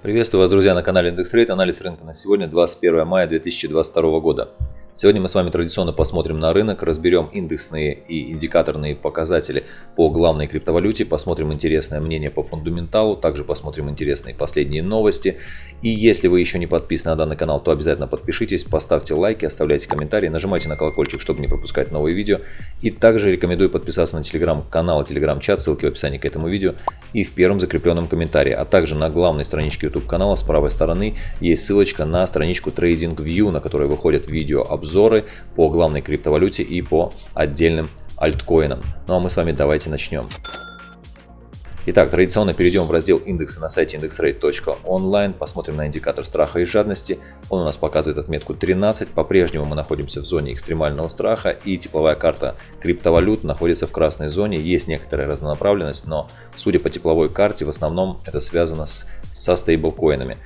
Приветствую вас, друзья, на канале Индекс Рейт. Анализ рынка на сегодня, 21 мая 2022 года. Сегодня мы с вами традиционно посмотрим на рынок, разберем индексные и индикаторные показатели по главной криптовалюте, посмотрим интересное мнение по фундаменталу, также посмотрим интересные последние новости. И если вы еще не подписаны на данный канал, то обязательно подпишитесь, поставьте лайки, оставляйте комментарии, нажимайте на колокольчик, чтобы не пропускать новые видео. И также рекомендую подписаться на телеграм-канал и телеграм-чат, ссылки в описании к этому видео и в первом закрепленном комментарии. А также на главной страничке YouTube канала с правой стороны есть ссылочка на страничку TradingView, на которой выходят видео обзоры обзоры по главной криптовалюте и по отдельным альткоинам. Ну а мы с вами давайте начнем. Итак, традиционно перейдем в раздел индексы на сайте indexrate.online, посмотрим на индикатор страха и жадности. Он у нас показывает отметку 13, по-прежнему мы находимся в зоне экстремального страха и тепловая карта криптовалют находится в красной зоне. Есть некоторая разнонаправленность, но судя по тепловой карте, в основном это связано с, со стейблкоинами.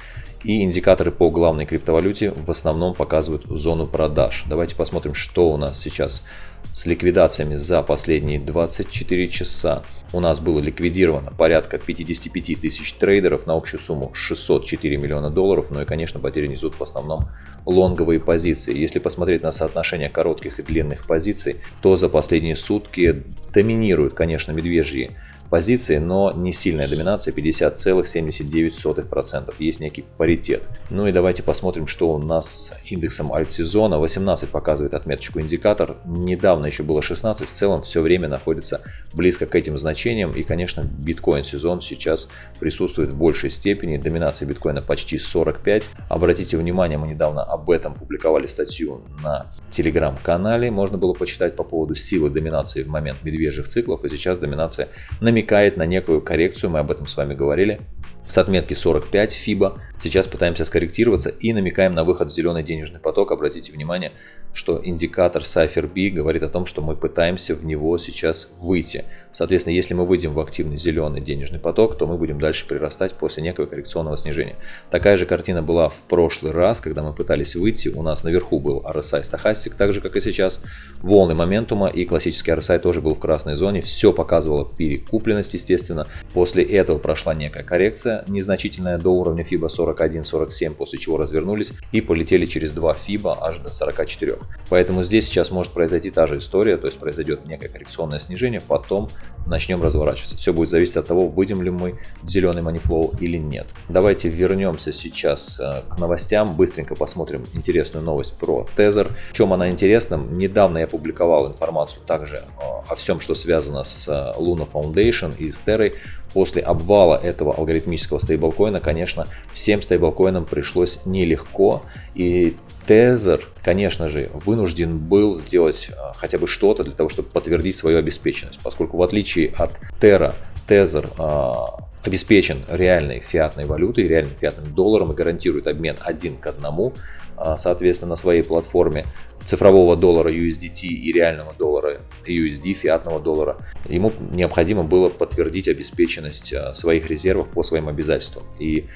И индикаторы по главной криптовалюте в основном показывают зону продаж. Давайте посмотрим, что у нас сейчас с ликвидациями за последние 24 часа. У нас было ликвидировано порядка 55 тысяч трейдеров на общую сумму 604 миллиона долларов. Ну и, конечно, потери несут в основном лонговые позиции. Если посмотреть на соотношение коротких и длинных позиций, то за последние сутки доминируют, конечно, медвежьи позиции, но не сильная доминация 50,79%. Есть некий паритет. Ну и давайте посмотрим, что у нас с индексом альтсезона. 18 показывает отметочку индикатор. Недавно еще было 16. В целом все время находится близко к этим значениям. И, конечно, биткоин сезон сейчас присутствует в большей степени. Доминация биткоина почти 45. Обратите внимание, мы недавно об этом публиковали статью на телеграм-канале. Можно было почитать по поводу силы доминации в момент медвежьих циклов. И сейчас доминация намекает на некую коррекцию, мы об этом с вами говорили с отметки 45 FIBA. Сейчас пытаемся скорректироваться и намекаем на выход в зеленый денежный поток. Обратите внимание, что индикатор Cypher говорит о том, что мы пытаемся в него сейчас выйти. Соответственно, если мы выйдем в активный зеленый денежный поток, то мы будем дальше прирастать после некого коррекционного снижения. Такая же картина была в прошлый раз, когда мы пытались выйти. У нас наверху был RSI стахастик, так же как и сейчас. Волны моментума и классический RSI тоже был в красной зоне. Все показывало перекупленность, естественно. После этого прошла некая коррекция незначительная до уровня FIBA 41-47, после чего развернулись и полетели через 2 FIBA аж до 44. Поэтому здесь сейчас может произойти та же история, то есть произойдет некое коррекционное снижение, потом начнем разворачиваться. Все будет зависеть от того, выйдем ли мы в зеленый манифлоу или нет. Давайте вернемся сейчас э, к новостям, быстренько посмотрим интересную новость про Tether. В чем она интересна? Недавно я публиковал информацию также э, о всем, что связано с э, Luna Foundation и с Terra после обвала этого алгоритмического стейблкоина, конечно, всем стейблкоинам пришлось нелегко. И Tether, конечно же, вынужден был сделать а, хотя бы что-то для того, чтобы подтвердить свою обеспеченность, поскольку в отличие от Terra, Tether а, обеспечен реальной фиатной валютой, реальным фиатным долларом и гарантирует обмен один к одному, а, соответственно, на своей платформе цифрового доллара USDT и реального доллара USD, фиатного доллара. Ему необходимо было подтвердить обеспеченность а, своих резервов по своим обязательствам. И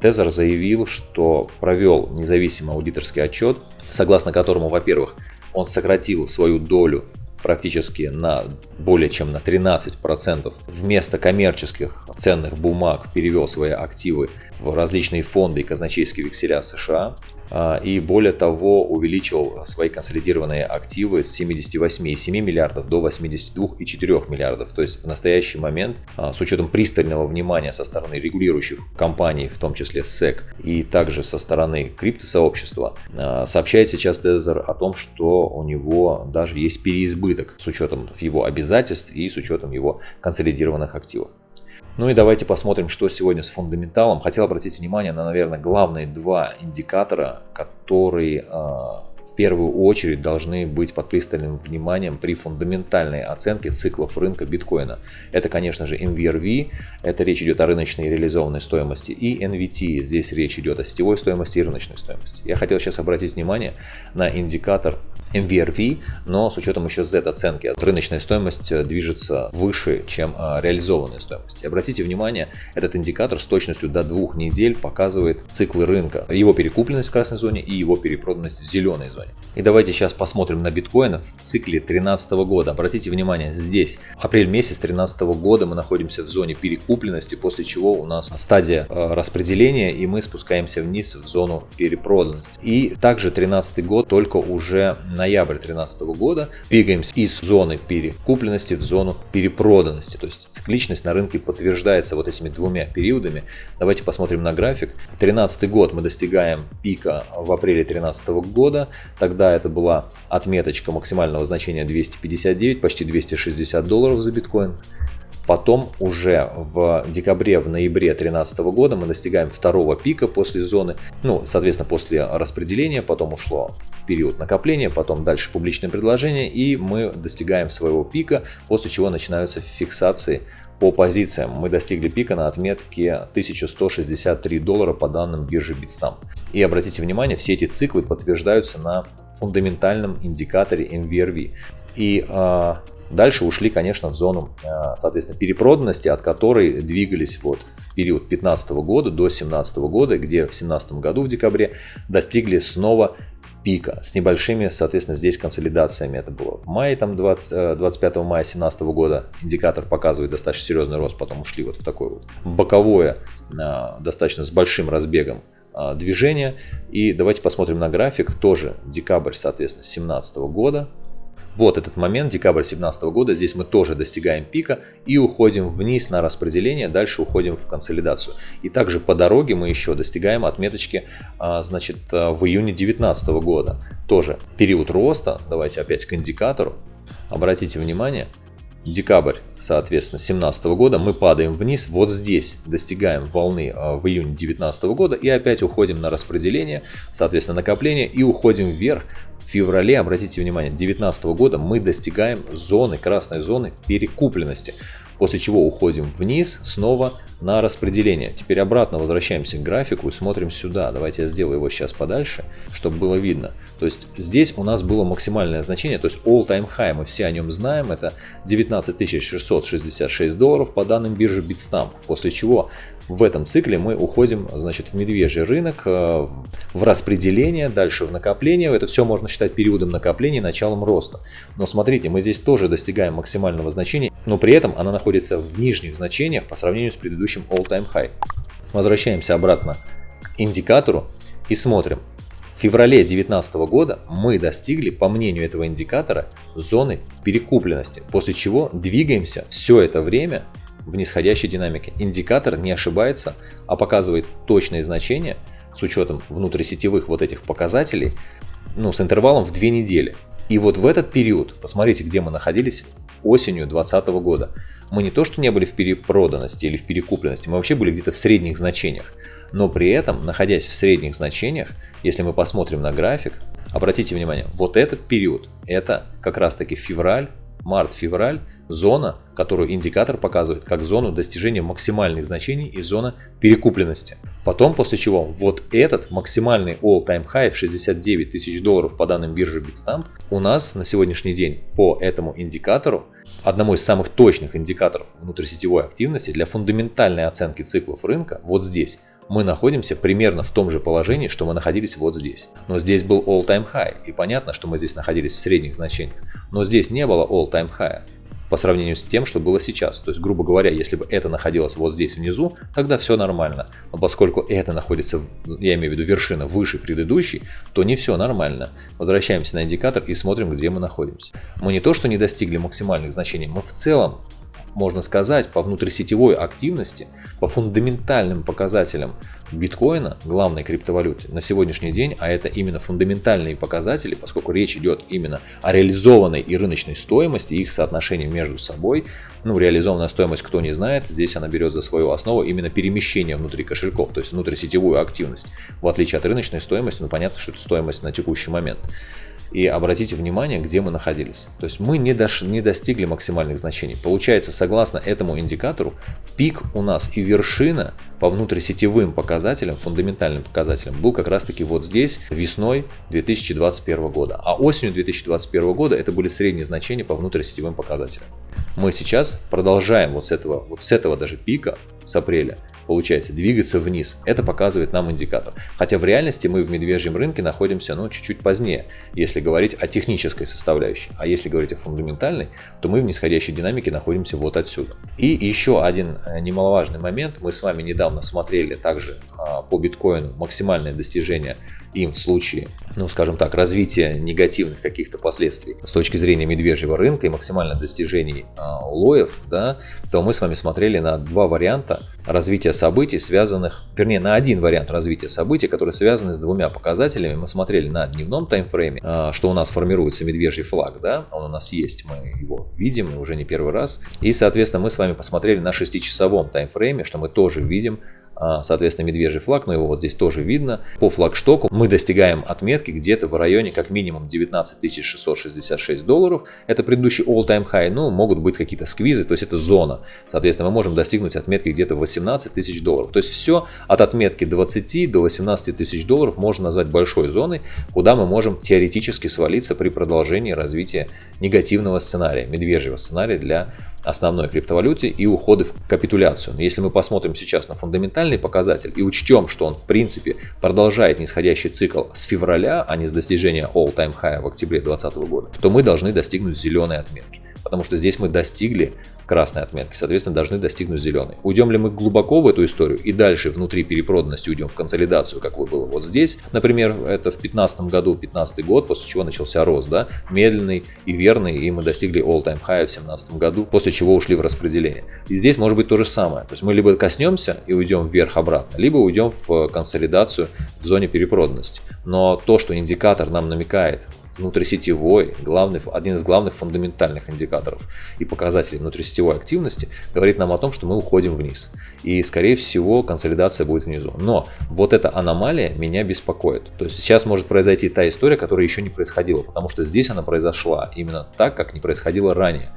Тезер заявил, что провел независимый аудиторский отчет, согласно которому, во-первых, он сократил свою долю практически на более чем на 13%. Вместо коммерческих ценных бумаг перевел свои активы в различные фонды и казначейские векселя США. А, и более того увеличил свои консолидированные активы с 78,7 миллиардов до 82,4 миллиардов. То есть в настоящий момент а, с учетом пристального внимания со стороны регулирующих компаний, в том числе SEC и также со стороны криптосообщества, а, сообщает сейчас Tether о том, что у него даже есть переизбыток с учетом его обязательств и с учетом его консолидированных активов. Ну и давайте посмотрим, что сегодня с фундаменталом. Хотел обратить внимание на, наверное, главные два индикатора, которые э, в первую очередь должны быть под пристальным вниманием при фундаментальной оценке циклов рынка биткоина. Это, конечно же, NVRV, это речь идет о рыночной реализованной стоимости, и NVT, здесь речь идет о сетевой стоимости и рыночной стоимости. Я хотел сейчас обратить внимание на индикатор MVRV, но с учетом еще Z-оценки. Рыночная стоимость э, движется выше, чем э, реализованная стоимость. И обратите внимание, этот индикатор с точностью до двух недель показывает циклы рынка, его перекупленность в красной зоне и его перепроданность в зеленой зоне. И давайте сейчас посмотрим на биткоин в цикле 2013 года. Обратите внимание, здесь апрель месяц 2013 года мы находимся в зоне перекупленности, после чего у нас стадия э, распределения и мы спускаемся вниз в зону перепроданности. И также 2013 год только уже на ноябрь 2013 года двигаемся из зоны перекупленности в зону перепроданности. То есть цикличность на рынке подтверждается вот этими двумя периодами. Давайте посмотрим на график. 2013 год мы достигаем пика в апреле 2013 года. Тогда это была отметочка максимального значения 259, почти 260 долларов за биткоин. Потом уже в декабре, в ноябре 2013 года мы достигаем второго пика после зоны, ну, соответственно, после распределения, потом ушло в период накопления, потом дальше публичное предложение, и мы достигаем своего пика, после чего начинаются фиксации по позициям. Мы достигли пика на отметке 1163 доллара по данным биржи Bitstamp. И обратите внимание, все эти циклы подтверждаются на фундаментальном индикаторе MVRV. И э, Дальше ушли, конечно, в зону, э, соответственно, перепроданности, от которой двигались вот в период 2015 года до 2017 года, где в 2017 году в декабре достигли снова пика с небольшими, соответственно, здесь консолидациями. Это было в мае, там 20, 25 э, мая 2017 года индикатор показывает достаточно серьезный рост, потом ушли вот в такое вот боковое, э, достаточно с большим разбегом движение. И давайте посмотрим на график, тоже декабрь, соответственно, 2017 года. Вот этот момент, декабрь 2017 года, здесь мы тоже достигаем пика и уходим вниз на распределение, дальше уходим в консолидацию. И также по дороге мы еще достигаем отметочки а, значит, а, в июне 2019 года. Тоже период роста, давайте опять к индикатору. Обратите внимание, декабрь, соответственно, 2017 года, мы падаем вниз, вот здесь достигаем волны а, в июне 2019 года и опять уходим на распределение, соответственно, накопление и уходим вверх. В феврале, обратите внимание, 2019 года мы достигаем зоны, красной зоны перекупленности после чего уходим вниз снова на распределение. Теперь обратно возвращаемся к графику и смотрим сюда. Давайте я сделаю его сейчас подальше, чтобы было видно. То есть здесь у нас было максимальное значение, то есть all time high, мы все о нем знаем, это 19 666 долларов по данным биржи Bitstamp, после чего в этом цикле мы уходим значит, в медвежий рынок, э, в распределение, дальше в накопление. Это все можно считать периодом накопления началом роста. Но смотрите, мы здесь тоже достигаем максимального значения, но при этом она находится в нижних значениях по сравнению с предыдущим all-time high. Возвращаемся обратно к индикатору и смотрим. В феврале 2019 года мы достигли, по мнению этого индикатора, зоны перекупленности, после чего двигаемся все это время в нисходящей динамике. Индикатор не ошибается, а показывает точные значения с учетом внутрисетевых вот этих показателей, ну, с интервалом в две недели. И вот в этот период, посмотрите, где мы находились осенью 2020 года. Мы не то, что не были в перепроданности или в перекупленности, мы вообще были где-то в средних значениях. Но при этом, находясь в средних значениях, если мы посмотрим на график, обратите внимание, вот этот период, это как раз таки февраль март-февраль зона, которую индикатор показывает как зону достижения максимальных значений и зона перекупленности. Потом, после чего вот этот максимальный all-time high в 69 тысяч долларов по данным биржи Bitstamp у нас на сегодняшний день по этому индикатору одному из самых точных индикаторов внутрисетевой активности для фундаментальной оценки циклов рынка вот здесь мы находимся примерно в том же положении, что мы находились вот здесь. Но здесь был all-time high, и понятно, что мы здесь находились в средних значениях. Но здесь не было all-time high по сравнению с тем, что было сейчас. То есть, грубо говоря, если бы это находилось вот здесь внизу, тогда все нормально. Но поскольку это находится, я имею в виду вершина выше предыдущей, то не все нормально. Возвращаемся на индикатор и смотрим, где мы находимся. Мы не то, что не достигли максимальных значений, мы в целом можно сказать, по внутрисетевой активности, по фундаментальным показателям биткоина, главной криптовалюты, на сегодняшний день, а это именно фундаментальные показатели, поскольку речь идет именно о реализованной и рыночной стоимости, их соотношении между собой. Ну, реализованная стоимость, кто не знает, здесь она берет за свою основу именно перемещение внутри кошельков, то есть внутрисетевую активность. В отличие от рыночной стоимости, ну, понятно, что это стоимость на текущий момент. И обратите внимание, где мы находились. То есть мы не, дош... не достигли максимальных значений. Получается, согласно этому индикатору, пик у нас и вершина по внутрисетевым показателям, фундаментальным показателям, был как раз таки вот здесь весной 2021 года. А осенью 2021 года это были средние значения по внутрисетевым показателям. Мы сейчас продолжаем вот с этого, вот с этого даже пика, с апреля, получается, двигаться вниз. Это показывает нам индикатор. Хотя в реальности мы в медвежьем рынке находимся ну, чуть-чуть позднее, если говорить о технической составляющей. А если говорить о фундаментальной, то мы в нисходящей динамике находимся вот отсюда. И еще один э, немаловажный момент. Мы с вами недавно смотрели также а, по биткоину максимальное достижение им в случае, ну скажем так, развития негативных каких-то последствий с точки зрения медвежьего рынка и максимальных достижений а, улоев, да, то мы с вами смотрели на два варианта развития событий, связанных, вернее, на один вариант развития событий, который связаны с двумя показателями. Мы смотрели на дневном таймфрейме, а, что у нас формируется медвежий флаг, да, он у нас есть, мы его видим, уже не первый раз. И, соответственно, мы с вами посмотрели на 6-часовом таймфрейме, что мы тоже видим соответственно, медвежий флаг, но его вот здесь тоже видно. По флагштоку мы достигаем отметки где-то в районе как минимум 19 666 долларов. Это предыдущий all-time high, ну, могут быть какие-то сквизы, то есть это зона. Соответственно, мы можем достигнуть отметки где-то 18 тысяч долларов. То есть все от отметки 20 до 18 тысяч долларов можно назвать большой зоной, куда мы можем теоретически свалиться при продолжении развития негативного сценария, медвежьего сценария для основной криптовалюте и уходы в капитуляцию. Но если мы посмотрим сейчас на фундаментальный показатель. И учтем, что он в принципе продолжает нисходящий цикл с февраля, а не с достижения all-time high в октябре 2020 года, то мы должны достигнуть зеленой отметки. Потому что здесь мы достигли красной отметки, соответственно, должны достигнуть зеленой. Уйдем ли мы глубоко в эту историю и дальше внутри перепроданности уйдем в консолидацию, как вы было вот здесь, например, это в 2015 году, 15 год, после чего начался рост, да, медленный и верный, и мы достигли all-time high в 2017 году, после чего ушли в распределение. И здесь может быть то же самое, то есть мы либо коснемся и уйдем вверх-обратно, либо уйдем в консолидацию в зоне перепроданности. Но то, что индикатор нам намекает внутрисетевой, главный, один из главных фундаментальных индикаторов и показателей внутрисетевой активности, говорит нам о том, что мы уходим вниз. И, скорее всего, консолидация будет внизу. Но вот эта аномалия меня беспокоит. То есть сейчас может произойти та история, которая еще не происходила, потому что здесь она произошла именно так, как не происходило ранее.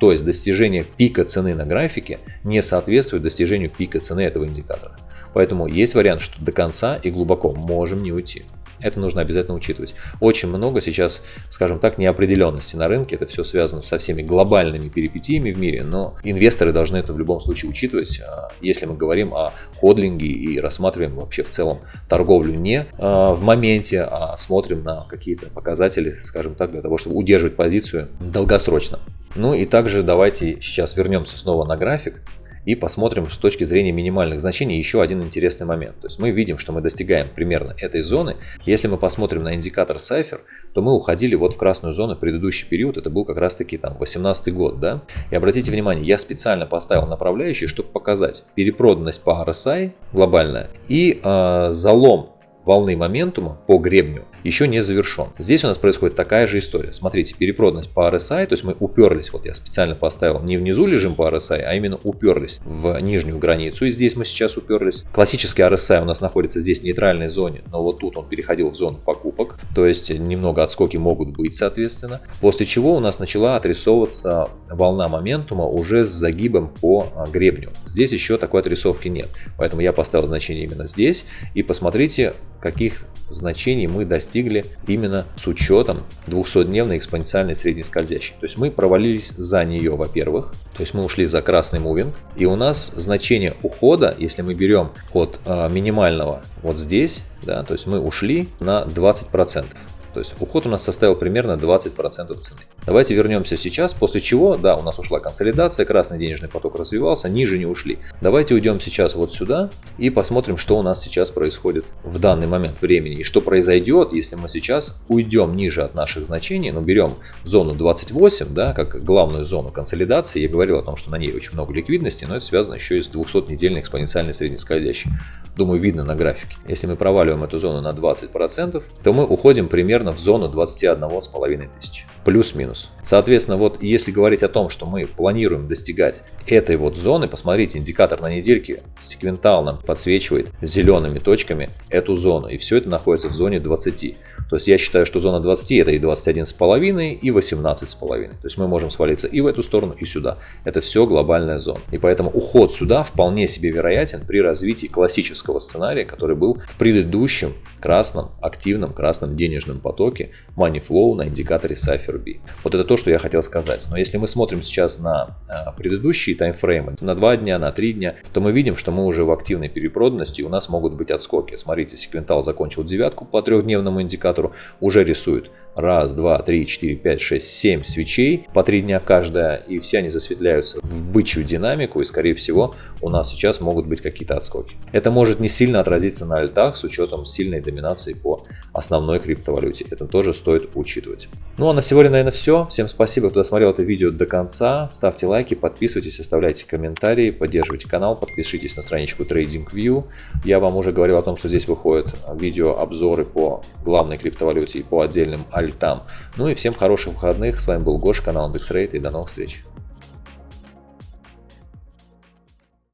То есть достижение пика цены на графике не соответствует достижению пика цены этого индикатора. Поэтому есть вариант, что до конца и глубоко можем не уйти. Это нужно обязательно учитывать. Очень много сейчас, скажем так, неопределенности на рынке. Это все связано со всеми глобальными перипетиями в мире, но инвесторы должны это в любом случае учитывать, а, если мы говорим о ходлинге и рассматриваем вообще в целом торговлю не а, в моменте, а смотрим на какие-то показатели, скажем так, для того, чтобы удерживать позицию долгосрочно. Ну и также давайте сейчас вернемся снова на график и посмотрим с точки зрения минимальных значений еще один интересный момент. То есть мы видим, что мы достигаем примерно этой зоны. Если мы посмотрим на индикатор Cypher, то мы уходили вот в красную зону предыдущий период, это был как раз таки там 18 год, да. И обратите внимание, я специально поставил направляющие, чтобы показать перепроданность по RSI глобальная и э, залом волны моментума по гребню еще не завершен. Здесь у нас происходит такая же история. Смотрите, перепроданность по RSI, то есть мы уперлись, вот я специально поставил не внизу лежим по RSI, а именно уперлись в нижнюю границу, и здесь мы сейчас уперлись. Классический RSI у нас находится здесь в нейтральной зоне, но вот тут он переходил в зону покупок, то есть немного отскоки могут быть, соответственно. После чего у нас начала отрисовываться волна моментума уже с загибом по а, гребню. Здесь еще такой отрисовки нет, поэтому я поставил значение именно здесь, и посмотрите, каких значений мы достигли именно с учетом 200-дневной экспоненциальной средней скользящей. То есть мы провалились за нее, во-первых, то есть мы ушли за красный мувинг, и у нас значение ухода, если мы берем от э, минимального вот здесь, да, то есть мы ушли на 20%. То есть уход у нас составил примерно 20% цены. Давайте вернемся сейчас, после чего, да, у нас ушла консолидация, красный денежный поток развивался, ниже не ушли. Давайте уйдем сейчас вот сюда и посмотрим, что у нас сейчас происходит в данный момент времени. И что произойдет, если мы сейчас уйдем ниже от наших значений, но берем зону 28, да, как главную зону консолидации. Я говорил о том, что на ней очень много ликвидности, но это связано еще и с 200-недельной экспоненциальной среднескользящей. Думаю, видно на графике. Если мы проваливаем эту зону на 20%, то мы уходим примерно примерно в зону 21,5 тысяч. Плюс-минус. Соответственно, вот если говорить о том, что мы планируем достигать этой вот зоны, посмотрите, индикатор на недельке секвентал подсвечивает зелеными точками эту зону. И все это находится в зоне 20. То есть я считаю, что зона 20 это и 21,5 и 18,5. То есть мы можем свалиться и в эту сторону, и сюда. Это все глобальная зона. И поэтому уход сюда вполне себе вероятен при развитии классического сценария, который был в предыдущем красном, активном красном денежном потоке Money Flow на индикаторе Cypher B. Вот это то, что я хотел сказать. Но если мы смотрим сейчас на а, предыдущие таймфреймы, на 2 дня, на 3 дня, то мы видим, что мы уже в активной перепроданности, у нас могут быть отскоки. Смотрите, секвентал закончил девятку по трехдневному индикатору, уже рисует раз, два, три, четыре, пять, шесть, семь свечей по три дня каждая, и все они засветляются в бычью динамику, и скорее всего у нас сейчас могут быть какие-то отскоки. Это может не сильно отразиться на альтах с учетом сильной доминации по основной криптовалюте. Это тоже стоит учитывать. Ну а на сегодня, наверное, все. Всем спасибо, кто досмотрел это видео до конца. Ставьте лайки, подписывайтесь, оставляйте комментарии, поддерживайте канал, подпишитесь на страничку TradingView. Я вам уже говорил о том, что здесь выходят видео обзоры по главной криптовалюте и по отдельным альтам. Ну и всем хороших выходных. С вами был Гоша, канал IndexRate и до новых встреч.